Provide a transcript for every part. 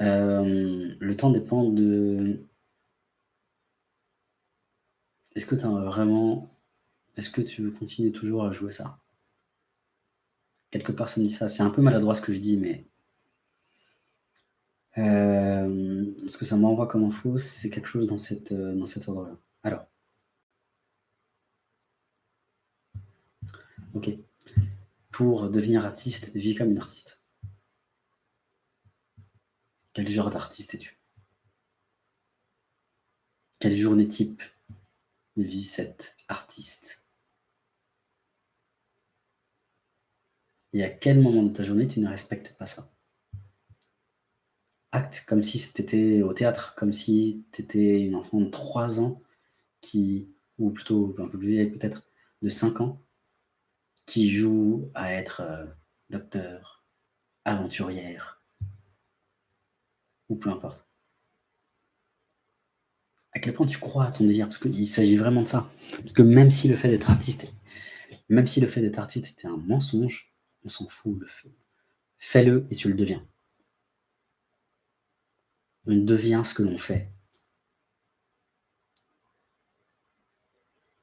Hem, le temps dépend de est-ce que tu vraiment est-ce que tu veux continuer toujours à jouer ça? Quelque part, ça me dit ça. C'est un peu maladroit ce que je dis, mais hem, ce que ça m'envoie comme info, c'est quelque chose dans heu, dans cet ordre-là. Alors OK. Pour devenir artiste, vis comme une artiste. Quel genre d'artiste es-tu? Quelle journée type vit cet artiste? Et à quel moment de ta journée tu ne respectes pas ça? Acte comme si tu étais au théâtre, comme si tu étais une enfant de 3 ans qui ou plutôt un peu plus vieille peut-être, de 5 ans, qui joue à être, heu, docteur, aventurière ou peu importe. À quel point tu crois à ton désir? Parce qu'il s'agit vraiment de ça. Parce que même si le fait d'être artiste même si le fait d'être artiste était un mensonge, on s'en fout, le fais fais-le et tu le deviens. On devient ce que l'on fait.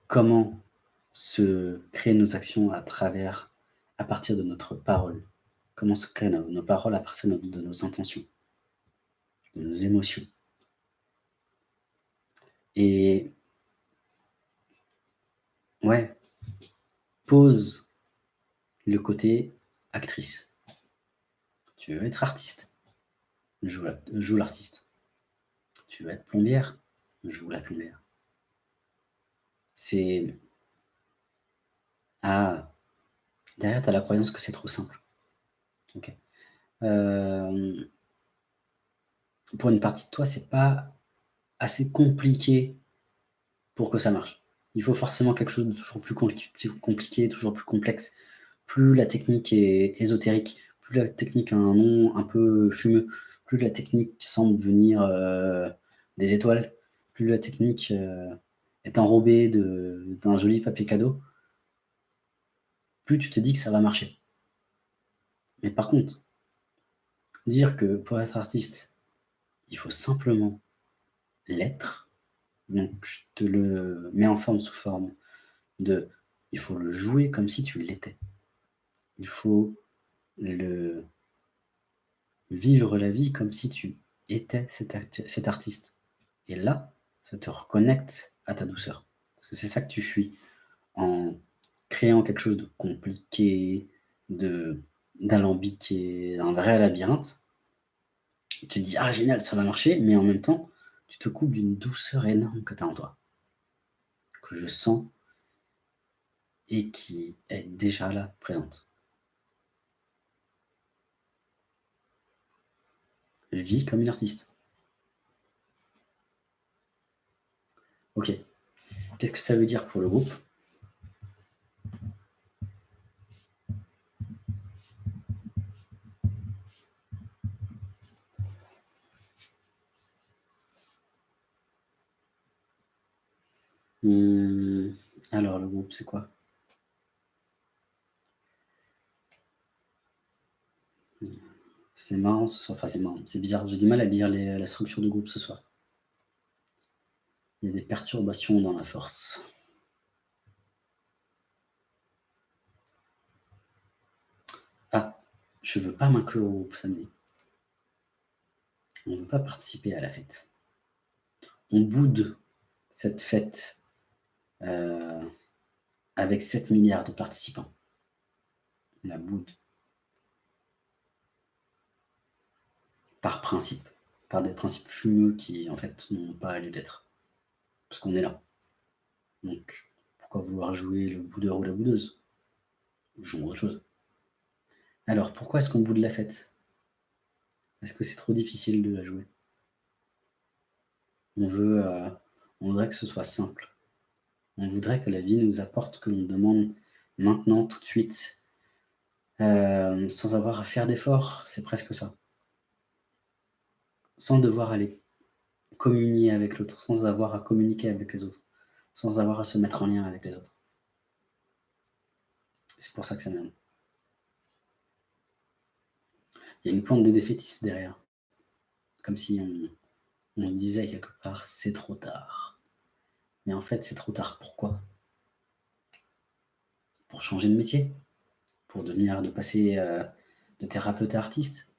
Comment se créer nos actions à travers à partir de notre parole? Comment se créent nos paroles à partir de nos intentions, nos émotions? Et ouais, pose le côté actrice. Tu veux être artiste, joue la joue l'artiste. Tu veux être plombière, joue la plombière. C'est ah, derrière, tu la croyance que c'est trop simple. OK. Hem pour une partie de toi, c'est pas assez compliqué pour que ça marche. Il faut forcément quelque chose de toujours plus compli compliqué, toujours plus complexe. Plus la technique est ésotérique, plus la technique a un nom un peu fumeux, plus la technique semble venir, heu, des étoiles, plus la technique, heu, est enrobée d'un joli papier cadeau plus tu te dis que ça va marcher. Mais par contre, dire que pour être artiste, il faut simplement l'être, donc je te le mets en forme sous forme de il faut le jouer comme si tu l'étais. Il faut le vivre la vie comme si tu étais cet artiste et là, ça te reconnecte à ta douceur. Parce que c'est ça que tu fuis en créant quelque chose de compliqué, de d'alambiqué, un vrai labyrinthe. Tu te dis: «Ah génial, ça va marcher», mais en même temps, tu te coupes d'une douceur énorme que tu as en toi. Que je sens et qui est déjà là, présente. Vis comme une artiste. OK. Qu'est-ce que ça veut dire pour le groupe? Mmh, alors le groupe, c'est quoi? C'est marrant ce soir, enfin c'est marrant, c'est bizarre, j'ai du mal à lire la structure de groupe ce soir. Il y a des perturbations dans la force. Ah, je veux pas m'inclure au groupe samedi. On veut pas participer à la fête. On boude cette fête, heu, avec 7 000 000 000 de participants. La boude. Par principe, par des principes fumeux qui, en fait, n'ont pas lieu d'être. Parce qu'on est là. Donc pourquoi vouloir jouer le boudeur ou la boudeuse? Jouons autre chose. Alors pourquoi est-ce qu'on boude la fête? Est-ce que c'est trop difficile de la jouer? On veut, heu, on voudrait que ce soit simple. On voudrait que la vie nous apporte ce que l'on demande maintenant, tout de suite, hem, sans avoir à faire d'efforts, c'est presque ça. Sans devoir aller communier avec l'autre, sans avoir à communiquer avec les autres, sans avoir à se mettre en lien avec les autres. C'est pour ça que ça m'énerve. Il y a une pointe de défaitiste derrière. Comme si on on se disait quelque part: «C'est trop tard». Mais en fait, c'est trop tard pourquoi? Pour changer de métier? Pour devenir de passer, heu, de thérapeute à artiste?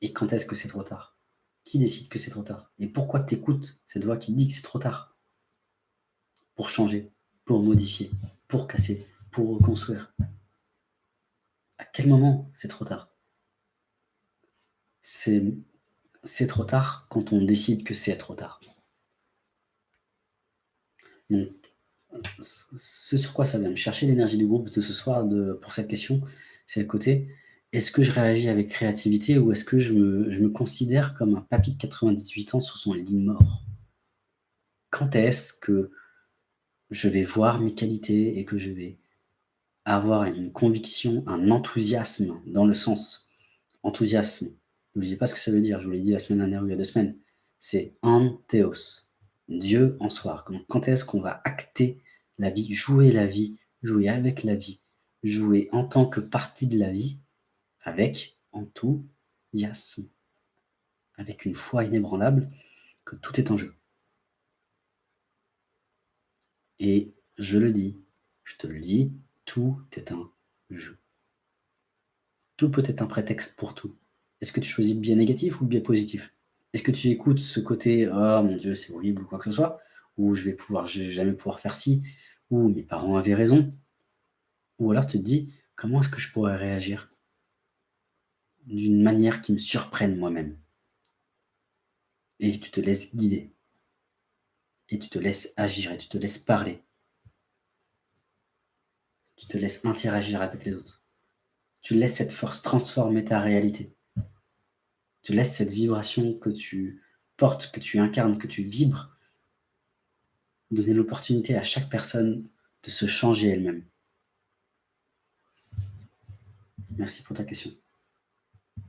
Et quand est-ce que c'est trop tard? Qui décide que c'est trop tard? Et pourquoi tu écoutes cette voix qui dit que c'est trop tard? Pour changer, pour modifier, pour casser, pour reconstruire. À quel moment c'est trop tard? C'est trop tard quand on décide que c'est trop tard. Ce sur quoi ça vient me chercher l'énergie du groupe de ce soir pour cette question, c'est le côté: «Est-ce que je réagis avec créativité ou est-ce que je me considère comme un papy de 98 ans sur son lit mort?» Quand est-ce que je vais voir mes qualités et que je vais avoir une conviction, un enthousiasme dans le sens enthousiasme, n'oubliez pas ce que ça veut dire, je vous l'ai dit la semaine dernière ou il y a 2 semaines, c'est Antheos, Dieu en soi. quand est-ce qu'on va acter la vie, jouer la vie, jouer avec la vie, jouer en tant que partie de la vie, avec enthousiasme, avec une foi inébranlable que tout est en jeu. Et je le dis, je te le dis, tout est un jeu. Tout peut être un prétexte pour tout. Est-ce que tu choisis le biais négatif ou le biais positif? Est-ce que tu écoutes ce côté: «Oh mon Dieu, c'est horrible» ou quoi que ce soit? Ou «Je vais pouvoir jamais pouvoir faire ci» ou «Mes parents avaient raison»? Ou alors tu te dis: «Comment est-ce que je pourrais réagir?» d'une manière qui me surprenne moi-même? Et tu te laisses guider. Et tu te laisses agir et tu te laisses parler. Tu te laisses interagir avec les autres. Tu laisses cette force transformer ta réalité. Tu laisses cette vibration que tu portes, que tu incarnes, que tu vibres, donner l'opportunité à chaque personne de se changer elle-même. Merci pour ta question.